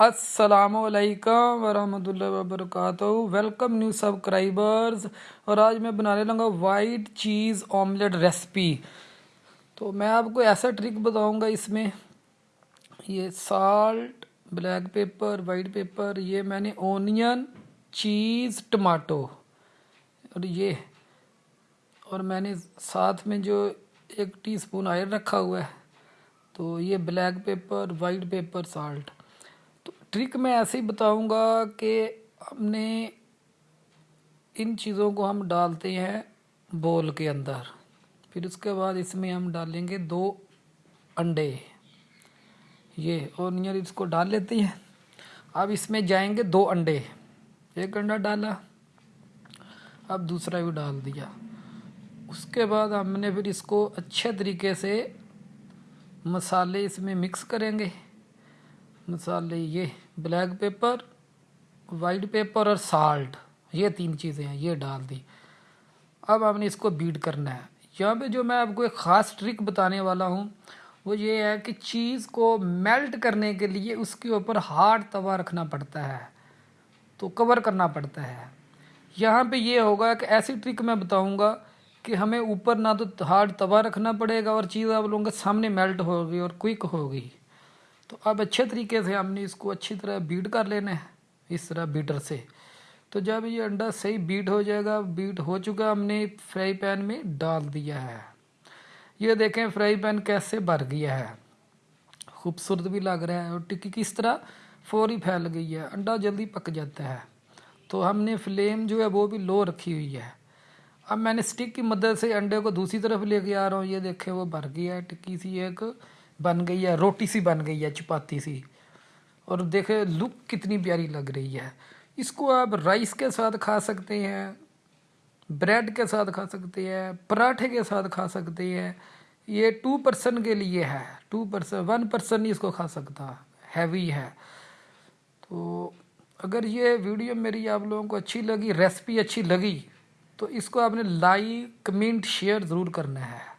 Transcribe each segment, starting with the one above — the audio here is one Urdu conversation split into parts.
السلام علیکم ورحمۃ اللہ وبرکاتہ۔ ویلکم نیو سبسکرائبرز اور آج میں بنانے لگا وائٹ چیز آملیٹ ریسپی تو میں آپ کو ایسا ٹرک بتاؤں گا اس میں۔ یہ salt black pepper white pepper یہ میں نے اونین چیز ٹماٹو اور یہ اور میں نے ساتھ میں جو ایک ٹی سپون آئل رکھا ہوا ہے، تو یہ black pepper white pepper salt trick میں ایسے ہی بتاؤں گا کہ ہم نے ان چیزوں کو ہم ڈالتے ہیں بول کے اندر۔ پھر اس کے بعد اس میں ہم ڈالیں گے دو انڈے۔ یہ، اور نیئر اس کو ڈال لیتے ہیں۔ اب اس میں جائیں گے دو انڈے۔ ایک انڈا ڈالا، اب دوسرا بھی ڈال دیا۔ اس کے بعد ہم نے پھر اس کو اچھے طریقے سے مسالے اس میں مکس کریں گے۔ مسالے یہ بلیک پیپر، وائٹ پیپر اور سالٹ۔ یہ تین چیزیں ہیں، یہ ڈال دی۔ اب ہم نے اس کو بیٹ کرنا ہے۔ یہاں پہ جو میں آپ کو ایک خاص ٹرک بتانے والا ہوں، وہ یہ ہے کہ چیز کو میلٹ کرنے کے لیے اس کے اوپر ہارڈ توا رکھنا پڑتا ہے، تو کور کرنا پڑتا ہے۔ یہاں پہ یہ ہوگا کہ ایسی ٹرک میں بتاؤں گا کہ ہمیں اوپر نہ تو ہارڈ توا رکھنا پڑے گا اور چیز آپ لوگوں کے سامنے میلٹ ہوگی اور کوئک ہوگی۔ تو اب اچھے طریقے سے ہم نے اس کو اچھی طرح بیٹ کر لینا ہے، اس طرح بیٹر سے۔ تو جب یہ انڈا صحیح بیٹ ہو جائے گا، بیٹ ہو چکا ہم نے فرائی پین میں ڈال دیا ہے۔ یہ دیکھیں فرائی پین کیسے بھر گیا ہے۔ خوبصورت بھی لگ رہا ہے اور ٹکی کس طرح فوری پھیل گئی ہے، انڈا جلدی پک جاتا ہے۔ تو ہم نے فلیم جو ہے وہ بھی لو رکھی ہوئی ہے۔ اب میں نے سٹک کی مدد سے انڈے کو دوسری طرف لے کے آ رہا ہوں، یہ دیکھیں وہ بھر گیا ہے، ٹکی سی ایک۔ بن گئی ہے، روٹی سی بن گئی ہے، چپاتی سی۔ اور دیکھے لک کتنی پیاری لگ رہی ہے۔ اس کو آپ رائس کے ساتھ کھا سکتے ہیں، بریڈ کے ساتھ کھا سکتے ہیں، پراٹھے کے ساتھ کھا سکتے ہیں۔ یہ ٹو پرسن کے لیے ہے، ٹو پرسن، ون پرسن نہیں اس کو کھا سکتا، ہیوی ہے۔ تو اگر یہ ویڈیو میری آپ لوگوں کو اچھی لگی، ریسپی اچھی لگی، تو اس کو آپ نے لائک، کمنٹ، شیئر ضرور کرنا ہے۔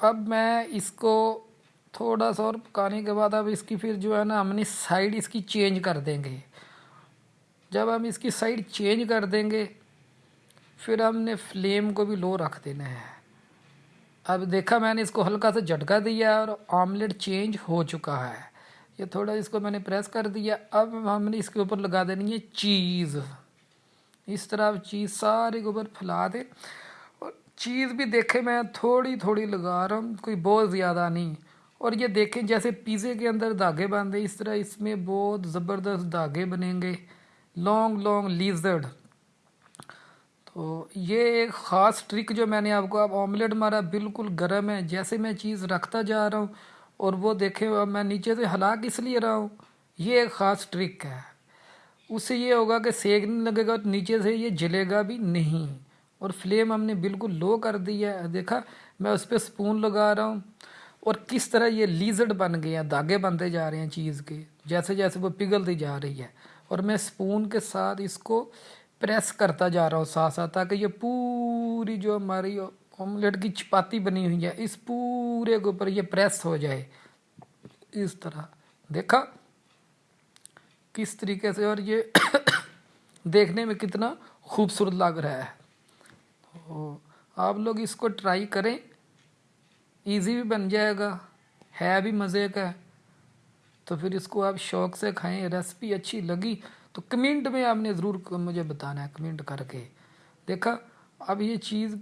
اب میں اس کو تھوڑا سا اور پکانے کے بعد اب اس کی پھر جو ہے نا ہم نے سائڈ اس کی چینج کر دیں گے۔ جب ہم اس کی سائڈ چینج کر دیں گے، پھر ہم نے فلیم کو بھی لو رکھ دینا ہے۔ اب دیکھا میں نے اس کو ہلکا سا جھٹکا دیا اور آملیٹ چینج ہو چکا ہے۔ یہ تھوڑا اس کو میں نے پریس کر دیا۔ اب ہم نے اس کے اوپر لگا دینی ہے چیز۔ اس طرح چیز سارے کے اوپر پھیلا دیں چیز بھی دیکھیں میں تھوڑی تھوڑی لگا رہا ہوں، کوئی بہت زیادہ نہیں۔ اور یہ دیکھیں جیسے پیزے کے اندر دھاگے باندھے، اس طرح اس میں بہت زبردست دھاگے بنیں گے۔ لانگ لانگ لیزرڈ تو یہ ایک خاص ٹرک جو میں نے آپ کو اب آملیٹ مارا بالکل گرم ہے، جیسے میں چیز رکھتا جا رہا ہوں۔ اور وہ دیکھیں میں نیچے سے ہلا کس لیے رہا ہوں؟ یہ ایک خاص ٹرک ہے۔ اس سے یہ ہوگا کہ سیک نہیں لگے گا نیچے سے یہ جلے گا بھی نہیں۔ اور فلیم ہم نے بالکل لو کر دی ہے۔ دیکھا، میں اس پہ سپون لگا رہا ہوں۔ اور کس طرح یہ لیزڈ بن گئے ہیں دھاگے بنتے جا رہے ہیں چیز کے۔ جیسے جیسے وہ پگھلتی جا رہی ہے۔ اور میں سپون کے ساتھ اس کو پریس کرتا جا رہا ہوں ساتھ ساتھ، تاکہ یہ پوری جو ہماری آملیٹ کی چپاتی بنی ہوئی ہے، اس پورے کے اوپر یہ پریس ہو جائے۔ اس طرح۔ دیکھا؟ کس طریقے سے؟ اور یہ دیکھنے میں کتنا خوبصورت لگ رہا ہے۔ آپ لوگ اس کو ٹرائی کریں ایزی بھی بن جائے گا، ہے بھی مزے کا۔ تو پھر اس کو آپ شوق سے کھائیں ریسپی اچھی لگی تو کمنٹ میں آپ نے ضرور مجھے بتانا ہے کمنٹ کر کے۔ دیکھا، اب یہ چیز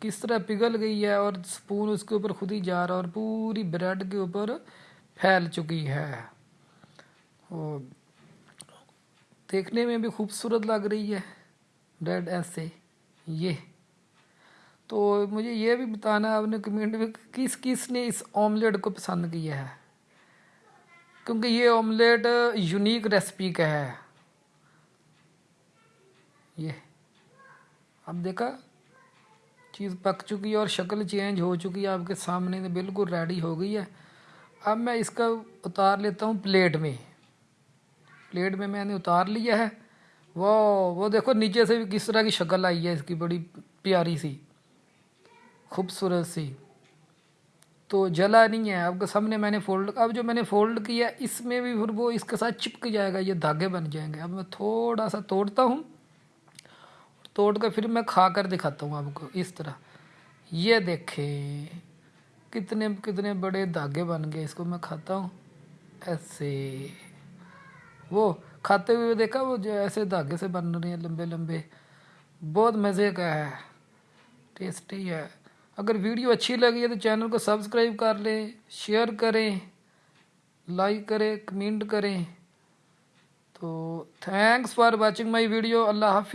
کس طرح پگھل گئی ہے اور سپون اس کے اوپر خود ہی جا رہا اور پوری بریڈ کے اوپر پھیل چکی ہے۔ دیکھنے میں بھی خوبصورت لگ رہی ہے بریڈ ایسے، یہ۔ تو مجھے یہ بھی بتانا ہے، آپ نے کمنٹ میں کس کس نے اس آملیٹ کو پسند کیا ہے؟ کیونکہ یہ آملیٹ یونیک ریسپی کا ہے۔ یہ، اب دیکھا، چیز پک چکی ہے اور شکل چینج ہو چکی ہے، آپ کے سامنے بالکل ریڈی ہو گئی ہے۔ اب میں اس کا اتار لیتا ہوں پلیٹ میں۔ پلیٹ میں میں نے اتار لیا ہے۔ وہ وہ دیکھو، نیچے سے بھی کس طرح کی شکل آئی ہے، اس کی بڑی پیاری سی۔ خوبصورت سی۔ تو جلا نہیں ہے۔ آپ کے سامنے میں نے فولڈ، اب جو میں نے فولڈ کیا، اس میں بھی پھر وہ اس کے ساتھ چپک جائے گا، یہ دھاگے بن جائیں گے۔ اب میں تھوڑا سا توڑتا ہوں۔ توڑ کر پھر میں کھا کر دکھاتا ہوں آپ کو اس طرح۔ یہ دیکھیں، کتنے کتنے بڑے دھاگے بن گئے۔ اس کو میں کھاتا ہوں۔ ایسے۔ وہ کھاتے ہوئے دیکھا، وہ جو ایسے دھاگے سے بن رہے ہیں، لمبے لمبے۔ بہت مزے کا ہے۔ ٹیسٹی ہے۔ اگر ویڈیو اچھی لگی ہے تو چینل کو سبسکرائب کر لیں شیئر کریں لائک کریں کمنٹ کریں۔ تو thanks for watching my video اللہ حافظ۔